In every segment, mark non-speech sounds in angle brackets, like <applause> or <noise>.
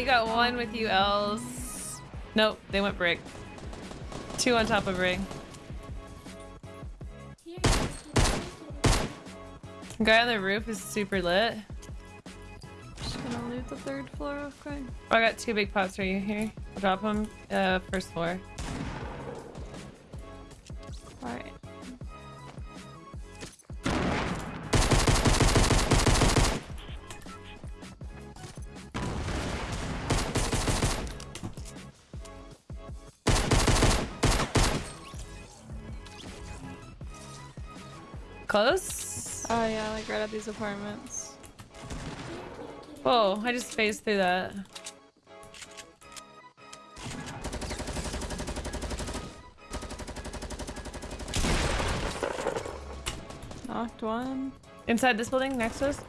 you got one with you, Els. Nope, they went brick. Two on top of ring. Guy on the roof is super lit. Just gonna loot the third floor real quick. Oh, I got two big pots for you here. I'll drop them. Uh, first floor. Close? Oh yeah, like right at these apartments. Whoa, I just phased through that. Knocked one. Inside this building next to us?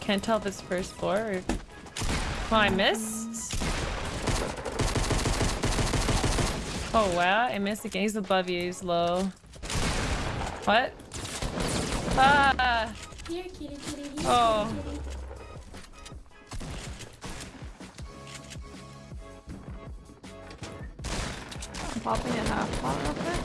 Can't tell if it's first floor or... Oh, I missed? Oh wow, I missed again. He's above you, he's low. What? Ah! Here, kitty, kitty. Here, Oh. kitty, kitty. I'm popping a half pot real quick.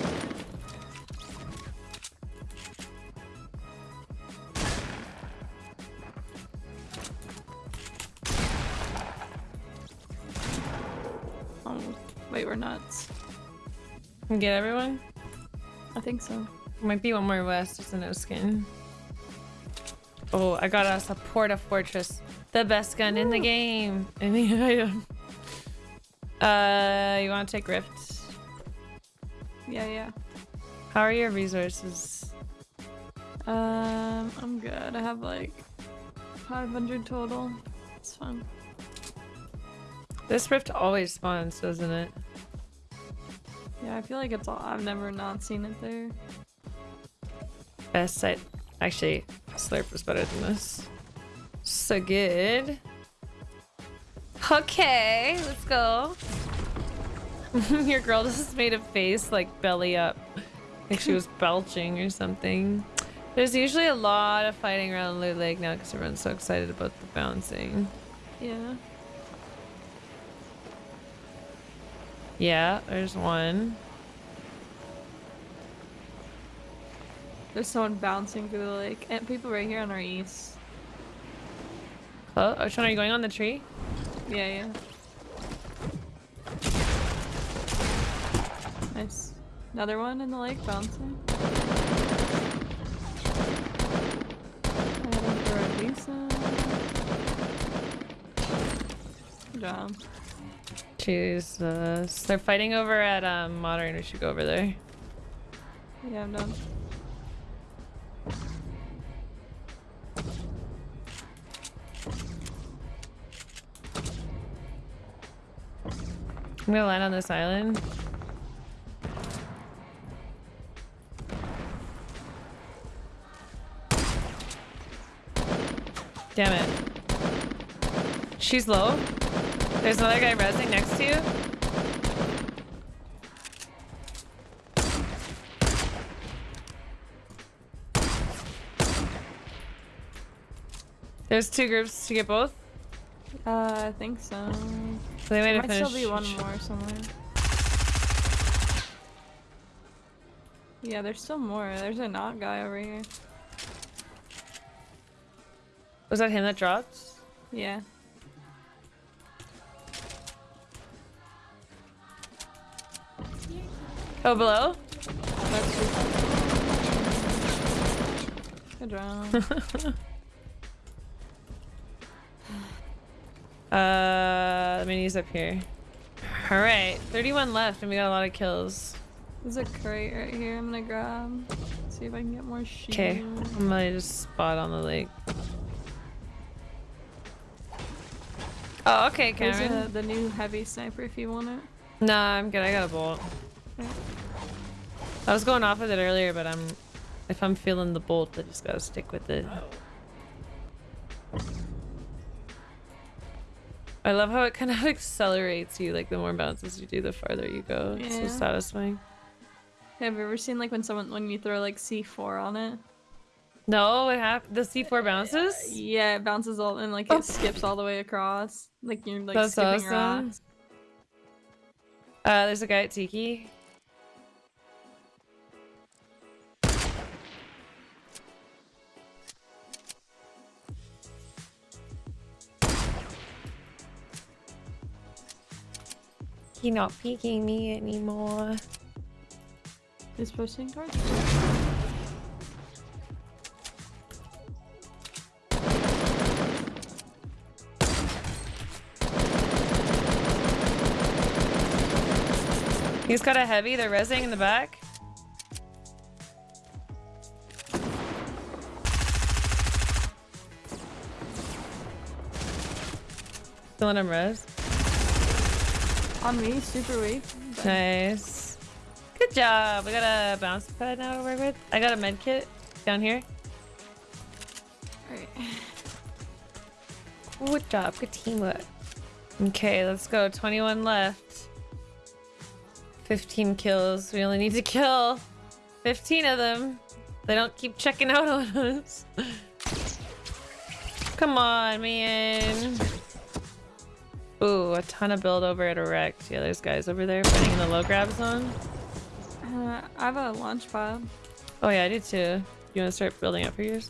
Oh, wait, we're nuts. Can get everyone? I think so. Might be one more west, It's a no skin. Oh, I got us a Porta Fortress. The best gun in the game. <laughs> Any item. Uh, you want to take Rift? Yeah, yeah. How are your resources? Um, I'm good. I have like 500 total. It's fine. This Rift always spawns, doesn't it? Yeah, I feel like it's all. I've never not seen it there. Best site. Actually, Slurp was better than this. So good. Okay, let's go. <laughs> Your girl just made a face like belly up. Like she was <laughs> belching or something. There's usually a lot of fighting around Loot Lake now because everyone's so excited about the bouncing. Yeah. Yeah, there's one. There's someone bouncing through the lake. And people right here on our east. Oh, one are you going on the tree? Yeah, yeah. Nice. Another one in the lake bouncing. I had him for a. Good job. Jesus. They're fighting over at um, Modern. We should go over there. Yeah, I'm done. I'm gonna land on this island. Damn it. She's low. There's another guy resing next to you. There's two groups to get both. Uh, I think so. So they might There might still be one more somewhere. Yeah, there's still more. There's a knot guy over here. Was that him that dropped? Yeah. Oh, below? That's. Good job. <laughs> Uh, minis up here. All right, 31 left, and we got a lot of kills. There's a crate right here I'm gonna grab. See if I can get more sheep. Okay, I'm gonna just spot on the lake. Oh, okay, There's a, the new heavy sniper if you want it. Nah, I'm good. I got a bolt. Okay. I was going off with it earlier, but I'm if I'm feeling the bolt, I just gotta stick with it. I love how it kind of accelerates you. Like the more bounces you do, the farther you go. It's so satisfying. Have you ever seen like when someone when you throw like C4 on it? No, it happened. The C4 bounces? Yeah, it bounces all and like Oh. it skips all the way across. Like you're like That's skipping awesome. rocks. Uh, there's a guy at Tiki. He not peeking me anymore. Is pushing towards. He's got a heavy. They're resing in the back. Still in him res. On me, super weak. but- Nice. Good job. We got a bounce pad now to work with. I got a med kit down here. Alright. Good job. Good teamwork. Okay, let's go. 21 left. 15 kills. We only need to kill 15 of them. They don't keep checking <laughs> out on us. Come on, man. Ooh, a ton of build over at Erect. Yeah, there's guys over there fighting in the low grab zone. Uh, I have a launch pad. Oh yeah, I do too. You want to start building up for yours?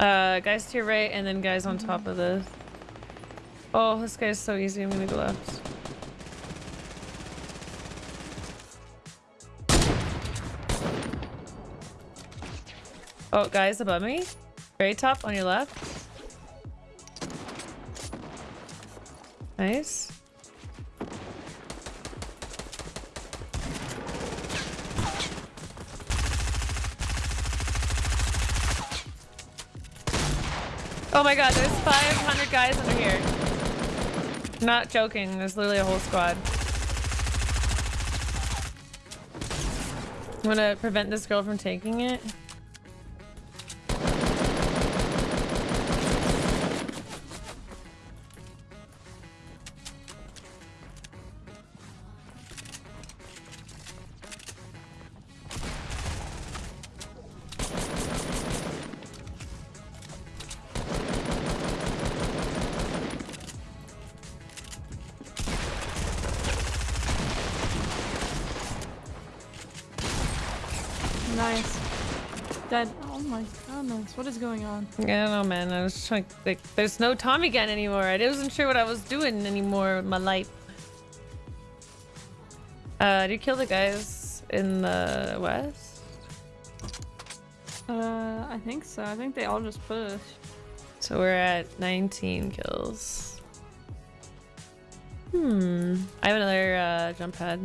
Uh, guys to your right, and then guys on top of this. Oh, this guy's so easy. I'm gonna go left. Oh, guys above me. Very top on your left. Nice. Oh my god, there's 500 guys under here. Not joking, there's literally a whole squad. I'm gonna prevent this girl from taking it. Nice. Dead. Oh my goodness. What is going on? I don't know, man. I was trying. Like, there's no Tommy gun anymore. I wasn't sure what I was doing anymore with my life. Uh, did you kill the guys in the west? Uh, I think so. I think they all just push. So we're at 19 kills. Hmm. I have another uh, jump pad.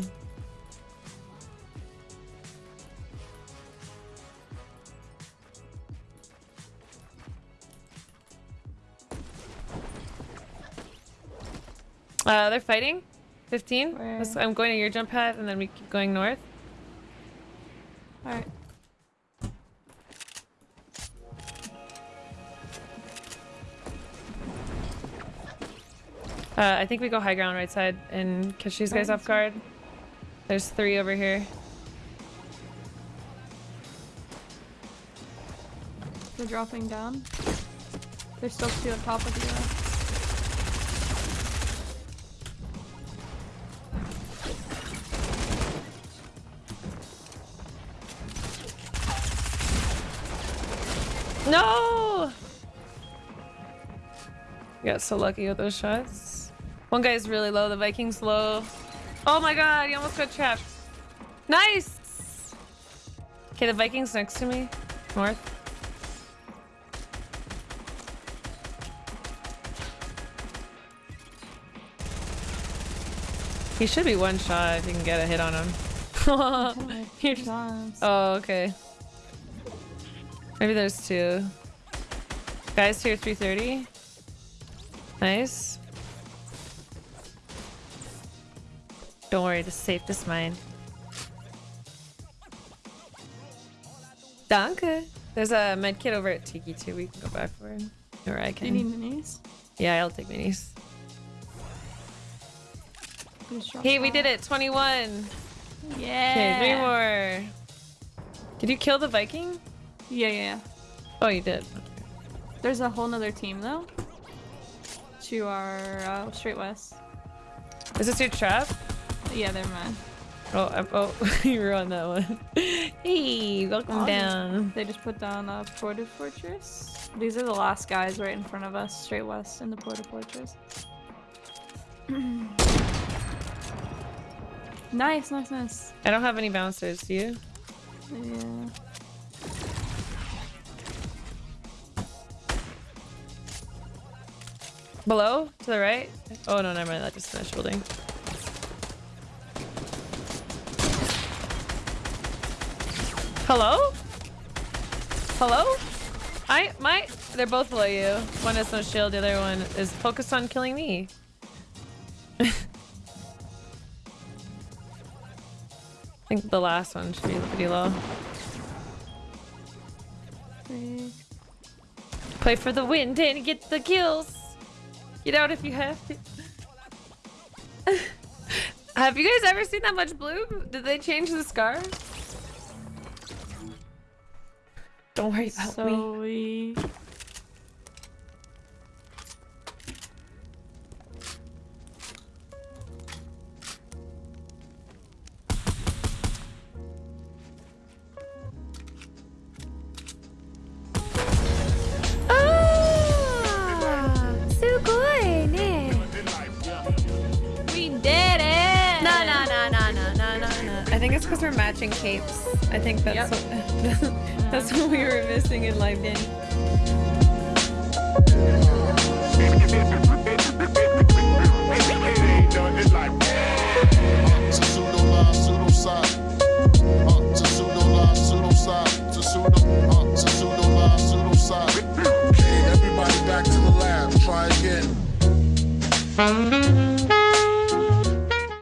Uh, they're fighting. 15. Where? I'm going to your jump pad and then we keep going north. Alright. Uh, I think we go high ground right side and catch these guys off guard. There's three over here. They're dropping down. They're still two up top of you. No! You got so lucky with those shots. One guy's really low, the Viking's low. Oh my god, he almost got trapped. Nice! Okay, the Viking's next to me. North. He should be one shot if you can get a hit on him. <laughs> Oh You're. Oh, okay. Maybe there's two. Guys here 330. Nice. Don't worry, the safe is mine. Danke. There's a med kit over at Tiki too. We can go back for it. Or I Do you can. need minis? Yeah, I'll take minis. Hey, we did it. 21. Yeah. Okay, three more. Did you kill the Viking? Yeah, yeah, yeah. Oh, you did. There's a whole nother team though. To our uh, straight west. Is this your trap? Yeah, they're mine. Oh, I'm, oh, <laughs> you were on that one. <laughs> hey, welcome Oh, down. They just put down a porta fortress. These are the last guys right in front of us, straight west in the porta fortress. <clears throat> nice, nice, nice. I don't have any bouncers, do you? Yeah. Below? To the right? Oh, no, never mind. That just finished building. Hello? Hello? I, my, they're both below you. One has no shield, the other one is focused on killing me. <laughs> I think the last one should be pretty low. Play for the win, Danny, get the kills. Get out if you have to. <laughs> have you guys ever seen that much blue? Did they change the scar? Don't worry about me. Because we're matching capes. I think that's Yep. what, <laughs> that's what we were missing in live Danny. Everybody back to the lab, try again.